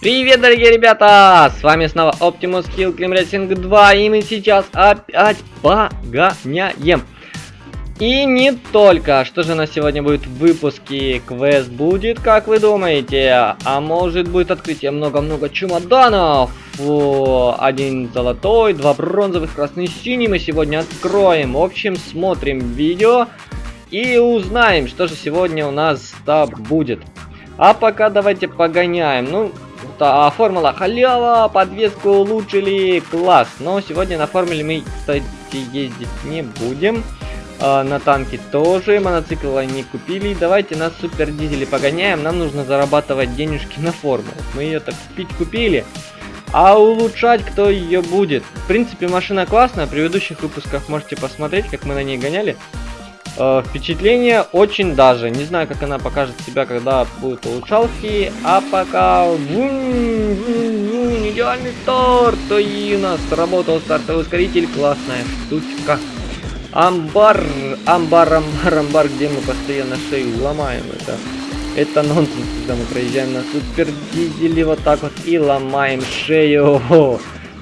Привет, дорогие ребята! С вами снова Optimus Kill Clim Racing 2, и мы сейчас опять погоняем. И не только. Что же у нас сегодня будет в выпуске? Квест будет, как вы думаете? А может будет открытие много-много чемоданов? Один золотой, два бронзовых, красный, синий мы сегодня откроем. В общем, смотрим видео и узнаем, что же сегодня у нас-то будет. А пока давайте погоняем. Ну, а, формула халява, подвеску улучшили, класс. Но сегодня на формуле мы, кстати, ездить не будем. А, на танке тоже, мотоцикла не купили. Давайте на супер дизеле погоняем. Нам нужно зарабатывать денежки на формулу. Мы ее так купить купили. А улучшать кто ее будет? В принципе, машина классная. В предыдущих выпусках можете посмотреть, как мы на ней гоняли. Э, впечатление очень даже. Не знаю, как она покажет себя, когда будет улучшалки. А пока... Идеальный старт! И у нас сработал стартовый ускоритель. Классная штучка. Амбар, амбар, амбар, амбар, где мы постоянно шею ломаем. Это, это нонсенс, когда мы проезжаем на супер дизеле вот так вот и ломаем шею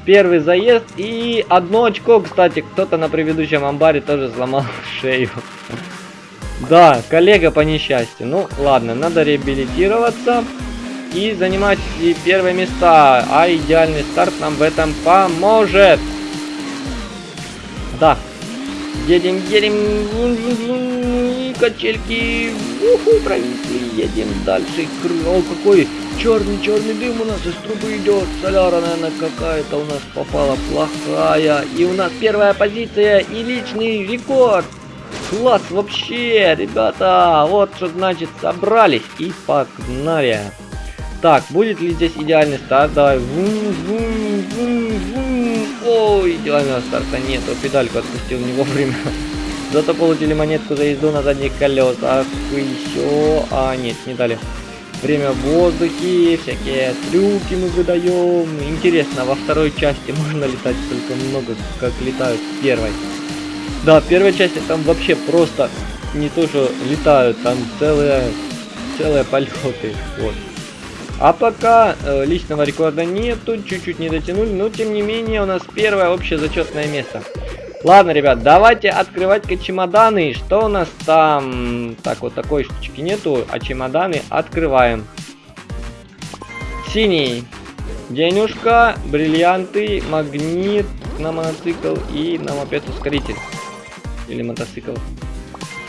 первый заезд. И одно очко, кстати, кто-то на предыдущем амбаре тоже сломал шею. Да, коллега по несчастью. Ну, ладно, надо реабилитироваться и занимать первые места. А идеальный старт нам в этом поможет. Да. Едем, едем. Качельки. Уху, провисли. Едем дальше. О, какой черный-черный дым у нас из трубы идет. Соляра, наверное, какая-то у нас попала плохая. И у нас первая позиция и личный рекорд. Класс вообще, ребята. Вот что значит собрались и погнали. Так, будет ли здесь идеальный старт? Давай. Вум, вум, вум, вум. Ой, идеального старта нету. Педальку отпустил не вовремя. Зато получили монетку за езду на задних колесах. Еще... А, нет, не дали. Время в воздухе, всякие трюки мы выдаем. Интересно, во второй части можно летать столько много, как летают в первой. Да, в первой части там вообще просто не то, что летают, там целые, целые полеты. Вот. А пока э, личного рекорда нету, чуть-чуть не дотянули, но тем не менее у нас первое общее зачетное место. Ладно, ребят, давайте открывать-ка чемоданы. Что у нас там? Так, вот такой штучки нету, а чемоданы открываем. Синий. Денежка, бриллианты, магнит на мотоцикл и на мопед ускоритель. Или мотоцикл.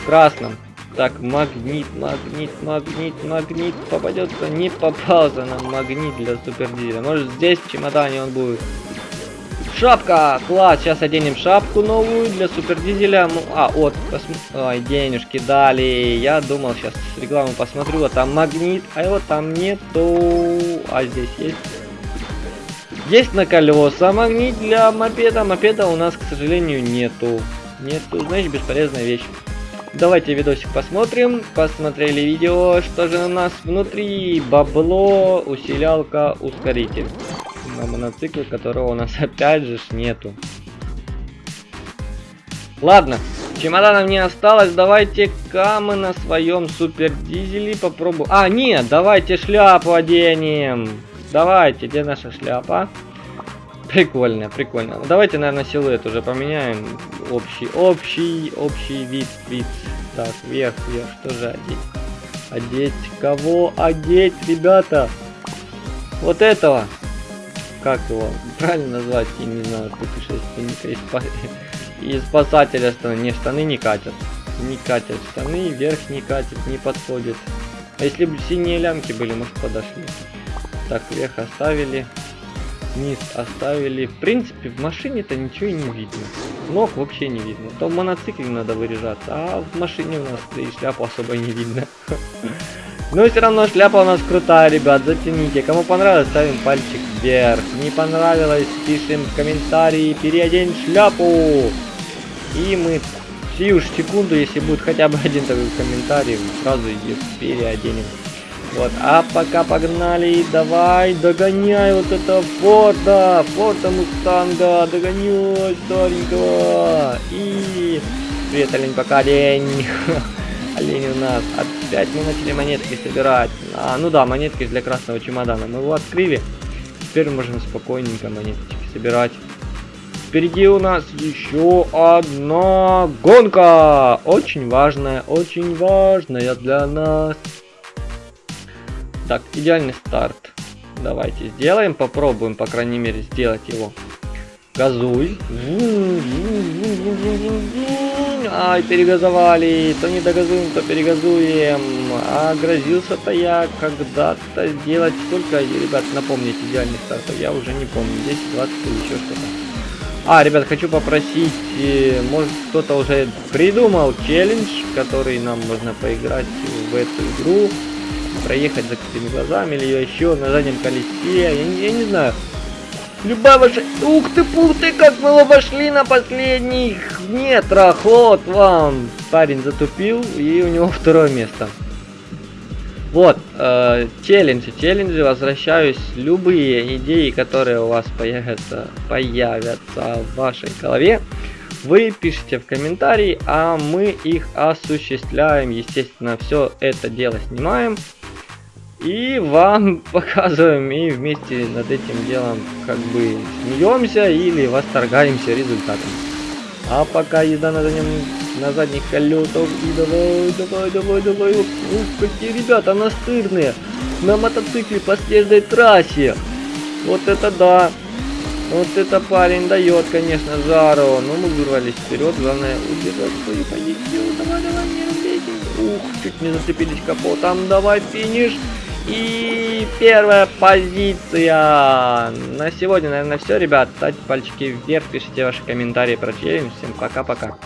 В красном. Так, магнит, магнит, магнит, магнит попадется. Не попался нам магнит для супердизеля. Может здесь в чемодане он будет. Шапка! Класс! Сейчас оденем шапку новую для супердизеля. Ну, а, вот, посм... Ой, денежки дали. Я думал, сейчас рекламу посмотрю. Вот там магнит, а его там нету. А здесь есть? Есть на колеса магнит для мопеда. Мопеда у нас, к сожалению, нету. Нету, значит, бесполезная вещь. Давайте видосик посмотрим. Посмотрели видео. Что же у нас внутри? Бабло, усилялка, ускоритель на мотоцикле, которого у нас опять же нету. Ладно, чемоданов не осталось. Давайте-ка мы на своем супер дизеле попробуем. А, нет, давайте шляпу оденем. Давайте, где наша шляпа? Прикольно, прикольно. Давайте, наверное, силуэт уже поменяем. Общий, общий, общий вид, вид. Так, вверх, вверх, что же одеть? Одеть кого? Одеть, ребята? Вот этого как его правильно назвать, я не знаю, путешественника и, спа... и спасателя штаны. Не, штаны не катят. Не катят штаны, вверх не катят, не подходит. А если бы синие лямки были, может подошли. Так, вверх оставили. Низ оставили. В принципе, в машине-то ничего и не видно. Ног вообще не видно. То в моноцикле надо выряжаться, а в машине у нас и шляпу особо не видно. Но все равно шляпа у нас крутая, ребят, зацените. Кому понравилось, ставим пальчик вверх. Не понравилось, пишем в комментарии, переодень шляпу. И мы сию секунду, если будет хотя бы один такой комментарий, сразу ее переоденем. Вот, а пока погнали, давай, догоняй вот это Форда, Форда Мустанга, догоняй старенького. И... Привет, олень, пока, олень. олень у нас. Опять мы начали монетки собирать. А, ну да, монетки для красного чемодана. Мы его открыли. Теперь можем спокойненько монеточки собирать. Впереди у нас еще одна гонка. Очень важная, очень важная для нас. Так, идеальный старт. Давайте сделаем, попробуем, по крайней мере, сделать его. Газуй. Ай, перегазовали. То не догазуем, то перегазуем. А грозился-то я когда-то сделать сколько, ребят, напомните, идеальный старт. Я уже не помню, 10, 20 или еще что-то. А, ребят, хочу попросить, э, может кто-то уже придумал челлендж, который нам можно поиграть в эту игру проехать закрытыми глазами или еще на заднем колесе, я, я не знаю. Любая ваша... Ух ты, пух ты, как мы обошли на последних метрах, вот вам. Парень затупил, и у него второе место. Вот, э, челленджи, челленджи, возвращаюсь. Любые идеи, которые у вас появятся, появятся в вашей голове, вы пишите в комментарии, а мы их осуществляем. Естественно, все это дело снимаем. И вам показываем и вместе над этим делом как бы смеемся или восторгаемся результатом. А пока езда на, заднем, на задних колесах и давай, давай, давай, давай. Ух, какие ребята настырные. На мотоцикле по снежной трассе. Вот это да. Вот это парень дает, конечно, жару. Но мы вырвались вперед. Главное удержать свою позицию. Давай, давай, не убейте. Ух, чуть не зацепились капотом. Давай, финиш. И первая позиция. На сегодня, наверное, все, ребят. Ставьте пальчики вверх, пишите ваши комментарии про челлендж. Всем пока-пока.